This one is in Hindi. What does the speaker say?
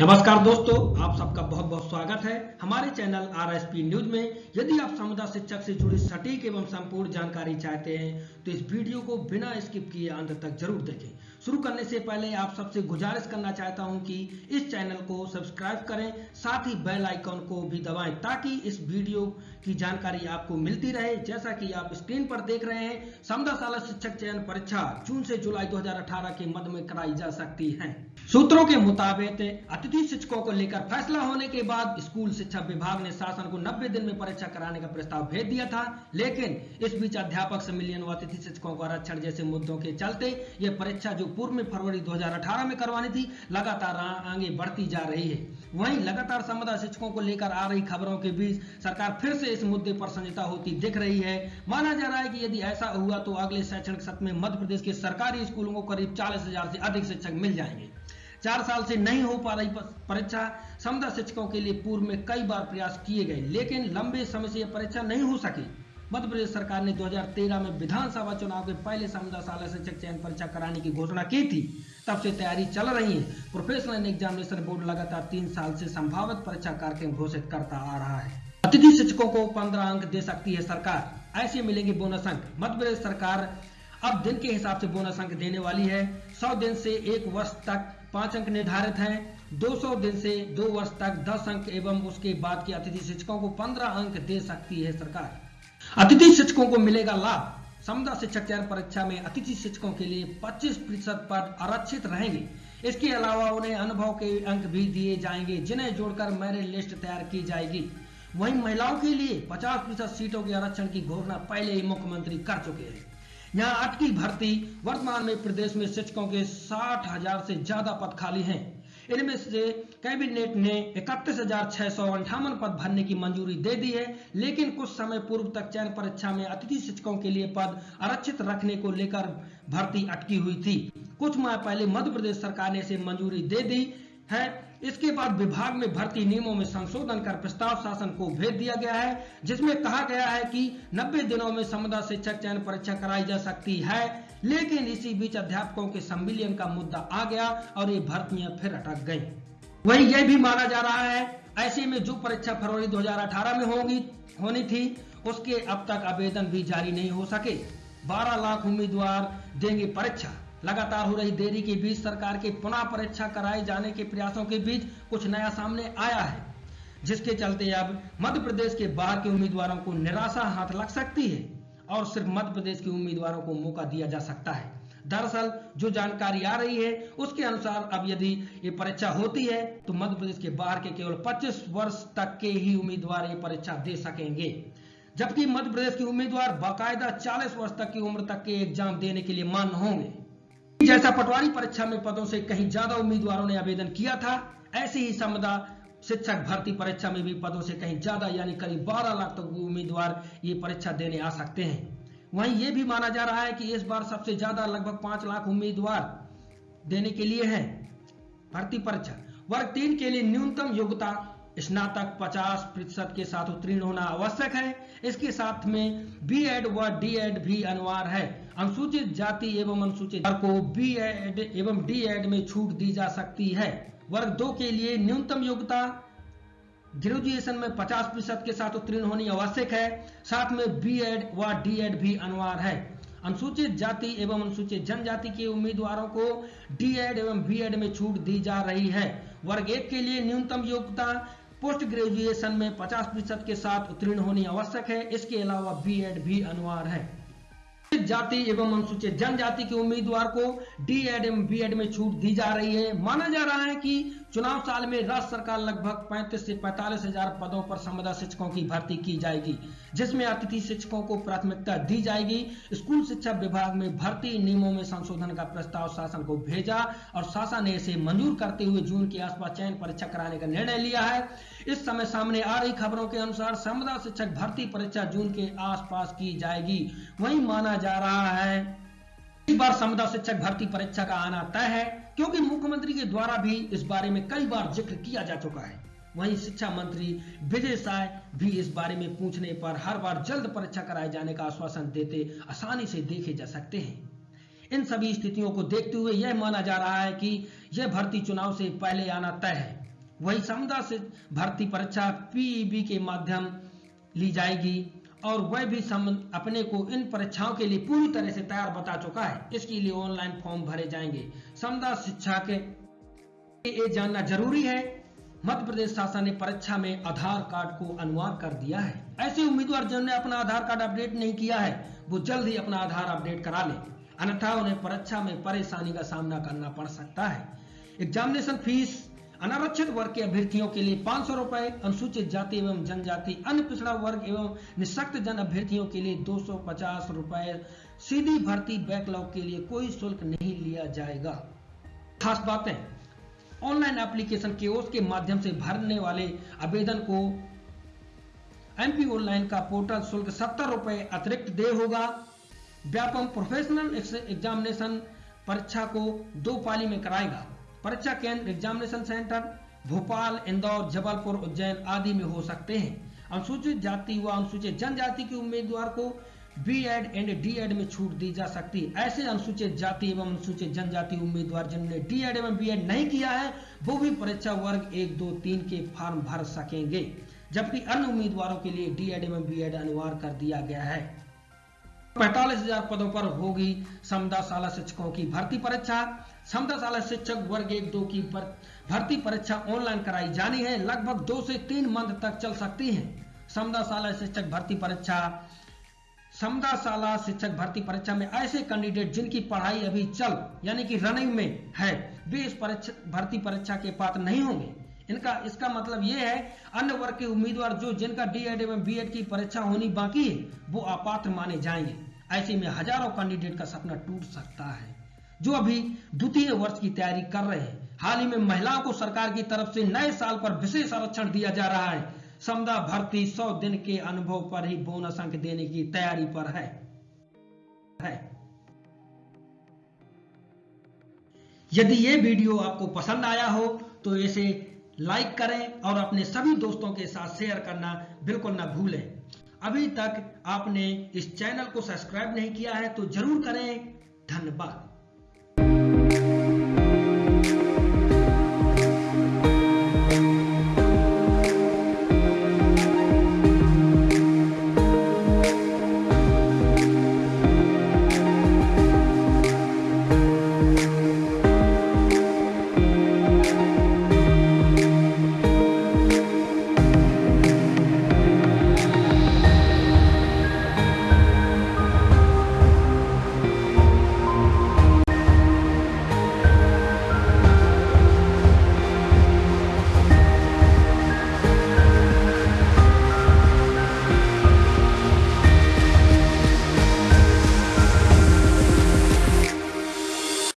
नमस्कार दोस्तों, आप सबका बहुत बहुत स्वागत है हमारे channel R S P news में। यदि आप समुदाय शिक्षक से जुड़ी सटीक एवं संपूर्ण जानकारी चाहते हैं तो इस वीडियो को बिना स्किप किए अंत तक ज़रूर देखें। शुरू करने से पहले आप सबसे गुजारिश करना चाहता हूँ कि इस चैनल को सब्सक्राइब करें, साथ ही बेल आइकॉन को भी दबाएँ, ताकि इस वीडियो की जानकारी आपको मिलती रहे। जैसा कि आप स्क्रीन पर देख रहे हैं समदा शाला शिक्षक चयन परीक्षा जून से जुलाई 2018 के मध्य में कराई जा सकती है। सूत्रों के मुताबिक अतिथि शिक्षकों को लेकर फैसला होने के बाद स्कूल शिक्षा विभाग ने शासन को 90 दिन में परीक्षा कराने का प्रस्ताव भेज दिया था। लेकिन इस बीच अध्यापक सम्मिलियन व अतिथि शिक्षकों को आरक्षण जैसे मुद्दों के चलते ये परीक्षा जो पूर्व में फरवरी 2018 में करवानी थी, लगातार आगे बढ़ती जा रही है। वहीं लगातार समुदाय शिक्षकों को लेकर आ रही खबरों के बीच सरकार फिर से इस मुद्दे पर संजिता होती दिख रही है। माना जा रहा है कि यदि ऐसा हुआ तो अगले शैक्षणिक सत्र में मध्य प्रदेश के सरकारी स्कूलों को करीब चालीस से अधिक शिक्षक मिल जाएँगे। चार साल से नहीं हो पा रही परीक्षा समुदाय शिक्षकों के लिए पूर्व में कई बार प्रयास किए गए, लेकिन लंबे समय से यह परीक्षा नहीं हो सकी। मध्य प्रदेश सरकार ने 2013 में विधानसभा चुनाव के पहले समुदाय शाला शिक्षक चयन परीक्षा कराने की घोषणा की थी। तब से तैयारी चल रही है। प्रोफेशनल एग्जामिनेशन बोर्ड लगातार तीन साल से संभावित परीक्षा कार्यक्रम घोषित करता आ रहा है। अतिथि शिक्षकों को पंद्रह अंक दे सकती है सरकार। ऐसे मिलेंगे बोनस अंक। मध्य प्रदेश सरकार अब दिन के हिसाब से बोनस अंक देने वाली है। सौ दिन से एक वर्ष तक पाँच अंक निर्धारित है। 200 दिन से दो वर्ष तक 10 अंक एवं उसके बाद के अतिथि शिक्षकों को 15 अंक दे सकती है सरकार। अतिथि शिक्षकों को मिलेगा लाभ। समुदाय शिक्षक चयन परीक्षा में अतिथि शिक्षकों के लिए 25 प्रतिशत पद आरक्षित रहेंगे। इसके अलावा उन्हें अनुभव के अंक भी दिए जाएँगे, जिन्हें जोड़कर मेरिट लिस्ट तैयार की जाएगी। वहीं महिलाओं के लिए 50 प्रतिशत सीटों के आरक्षण की घोषणा पहले ही मुख्यमंत्री कर चुके हैं। यहाँ अटकी भर्ती। वर्तमान में प्रदेश में शिक्षकों के साठ हज़ार से ज़्यादा पद खाली हैं। इनमें से कैबिनेट ने इकतीस हज़ार छह सौ अंठावन पद भरने की मंजूरी दे दी है, लेकिन कुछ समय पूर्व तक चयन परीक्षा में अतिथि शिक्षकों के लिए पद आरक्षित रखने को लेकर भर्ती अटकी हुई थी। कुछ माह पहले मध्य प्रदेश सरकार ने इसे मंजूरी दे दी है। इसके बाद विभाग में भर्ती नियमों में संशोधन कर प्रस्ताव शासन को भेज दिया गया है, जिसमें कहा गया है कि 90 दिनों में समुदाय शिक्षक चयन परीक्षा कराई जा सकती है, लेकिन इसी बीच अध्यापकों के सम्मिलियन का मुद्दा आ गया और ये भर्तियाँ फिर अटक गई। वही यह भी माना जा रहा है, ऐसे में जो परीक्षा फरवरी 2018 में होगी, होनी थी, उसके अब तक आवेदन भी जारी नहीं हो सके। 12 लाख उम्मीदवार देंगे परीक्षा। लगातार हो रही देरी के बीच सरकार के पुनः परीक्षा कराए जाने के प्रयासों के बीच कुछ नया सामने आया है, जिसके चलते अब मध्य प्रदेश के बाहर के उम्मीदवारों को निराशा हाथ लग सकती है और सिर्फ़ मध्य प्रदेश के उम्मीदवारों को मौका दिया जा सकता है। दरअसल, जो जानकारी आ रही है, उसके अनुसार अब यदि ये परीक्षा होती है तो मध्य प्रदेश के बाहर के केवल 25 वर्ष तक के ही उम्मीदवार ये परीक्षा दे सकेंगे। जबकि मध्य प्रदेश के उम्मीदवार बाकायदा 40 वर्ष तक की उम्र तक के एग्ज़ाम देने के लिए मान्य होंगे। जैसा पटवारी परीक्षा में पदों से कहीं ज़्यादा उम्मीदवारों ने आवेदन किया था, ऐसे ही समदा शिक्षक भर्ती परीक्षा में भी पदों से कहीं ज़्यादा, यानी करीब 12 लाख तक उम्मीदवार ये परीक्षा देने आ सकते हैं। वहीं ये भी माना जा रहा है कि इस बार सबसे ज़्यादा लगभग पाँच लाख उम्मीदवार देने के लिए हैं भर्ती परीक्षा। वर्ग तीन के लिए न्यूनतम योग्यता स्नातक 50 प्रतिशत के साथ उत्तीर्ण होना आवश्यक है। इसके साथ में बी एड व डी एड भी अनिवार्य है। अनुसूचित जाति एवं अनुसूचित वर्ग को बी एड एवं डी एड में छूट दी जा सकती है। वर्ग दो के लिए न्यूनतम योग्यता ग्रेजुएशन में 50 प्रतिशत के साथ उत्तीर्ण होनी आवश्यक है। साथ में बी एड व डी एड भी अनिवार्य है। अनुसूचित जाति एवं अनुसूचित जनजाति के उम्मीदवारों को डी एड एवं बी एड में छूट दी जा रही है। वर्ग एक के लिए न्यूनतम योग्यता पोस्ट ग्रेजुएशन में 50 प्रतिशत के साथ उत्तीर्ण होनी आवश्यक है। इसके अलावा बी एड भी अनिवार्य है। जाति एवं अनुसूचित जनजाति के उम्मीदवार को डीएड एवं बी एड में छूट दी जा रही है। माना जा रहा है कि चुनाव साल में राज्य सरकार लगभग 35 से पैंतालीस हज़ार पदों पर समुदाय शिक्षकों की भर्ती की जाएगी, जिसमें अतिथि शिक्षकों को प्राथमिकता दी जाएगी। स्कूल शिक्षा विभाग में भर्ती नियमों में संशोधन का प्रस्ताव शासन को भेजा और शासन ने इसे मंजूर करते हुए जून के आसपास चयन परीक्षा कराने का निर्णय लिया है। इस समय सामने आ रही खबरों के अनुसार समुदाय शिक्षक भर्ती परीक्षा जून के आसपास की जाएगी। वही माना जा रहा है, इस बार समुदाय शिक्षक भर्ती परीक्षा का आना तय है। क्योंकि मुख्यमंत्री के द्वारा भी इस बारे में कई बार ज़िक्र किया जा चुका है। वहीं शिक्षा मंत्री विजय साय भी इस बारे में पूछने पर हर बार जल्द परीक्षा कराए जाने का आश्वासन देते आसानी से देखे जा सकते हैं। इन सभी स्थितियों को देखते हुए यह माना जा रहा है कि यह भर्ती चुनाव से पहले आना तय है। वही समुदाय से भर्ती परीक्षा पीईबी के माध्यम ली जाएगी। और वह भी सम अपने को इन परीक्षाओं के लिए पूरी तरह से तैयार बता चुका है। इसके लिए ऑनलाइन फॉर्म भरे जाएँगे। समुदाय शिक्षा के ये जानना ज़रूरी है। मध्य प्रदेश शासन ने परीक्षा में आधार कार्ड को अनिवार्य कर दिया है। ऐसे उम्मीदवार जिन्होंने अपना आधार कार्ड अपडेट नहीं किया है, वो जल्द ही अपना आधार अपडेट करा ले। अन्यथा उन्हें परीक्षा में परेशानी का सामना करना पड़ सकता है। एग्जामिनेशन फ़ीस अनारक्षित वर्ग के अभ्यर्थियों के लिए पाँच सौ रुपए, अनुसूचित जाति एवं जनजाति, अन्य पिछड़ा वर्ग एवं निशक्त जन अभ्यर्थियों के लिए दो सौ पचास रुपए। सीधी भर्ती बैकलॉग के लिए कोई शुल्क नहीं लिया जाएगा। खास बातें। ऑनलाइन एप्लीकेशन के के माध्यम से भरने वाले आवेदन को एमपी ऑनलाइन का पोर्टल शुल्क सत्तर रुपए अतिरिक्त दे होगा। व्यापम प्रोफेशनल एग्जामिनेशन परीक्षा को दो पाली में कराएगा। परीक्षा केंद्र एग्जामिनेशन सेंटर भोपाल, इंदौर, जबलपुर, उज्जैन आदि में हो सकते हैं। अनुसूचित जाति व अनुसूचित जनजाति के उम्मीदवार को B Ed and D Ed में छूट दी जा सकती है। ऐसे अनुसूचित जाति एवं अनुसूचित जनजाति उम्मीदवार जिन्होंने डी एड एवं बी एड नहीं किया है, वो भी परीक्षा वर्ग एक, दो, तीन के फॉर्म भर सकेंगे। जबकि अन्य उम्मीदवारों के लिए डी एड एवं बी एड अनिवार्य कर दिया गया है। पैतालीस हज़ार पदों पर होगी समदा शाला शिक्षकों की भर्ती परीक्षा। समदा शाला शिक्षक वर्ग एक दो की भर्ती परीक्षा ऑनलाइन कराई जानी है। लगभग दो से तीन मंथ तक चल सकती है। समदा शाला शिक्षक भर्ती परीक्षा। समदा शाला शिक्षक भर्ती परीक्षा में ऐसे कैंडिडेट जिनकी पढ़ाई अभी चल यानी कि रनिंग में है, वे इस परीक्षा भर्ती परीक्षा के पात्र नहीं होंगे। इनका इसका मतलब यह है अन्य वर्ग के उम्मीदवार जो जिनका डी एड एवं बी एड की परीक्षा होनी बाकी है वो अपात्र माने जाएँगे। ऐसे में हज़ारों कैंडिडेट का सपना टूट सकता है। जो अभी द्वितीय वर्ष की तैयारी कर रहे हैं हाल ही में महिलाओं को सरकार की तरफ़ से नए साल पर विशेष आरक्षण दिया जा रहा है। समदा भर्ती 100 दिन के अनुभव पर ही बोनस अंक देने की तैयारी पर है, है। यदि ये वीडियो आपको पसंद आया हो तो इसे लाइक करें और अपने सभी दोस्तों के साथ शेयर करना बिल्कुल ना भूलें। अभी तक आपने इस चैनल को सब्सक्राइब नहीं किया है तो ज़रूर करें। धन्यवाद।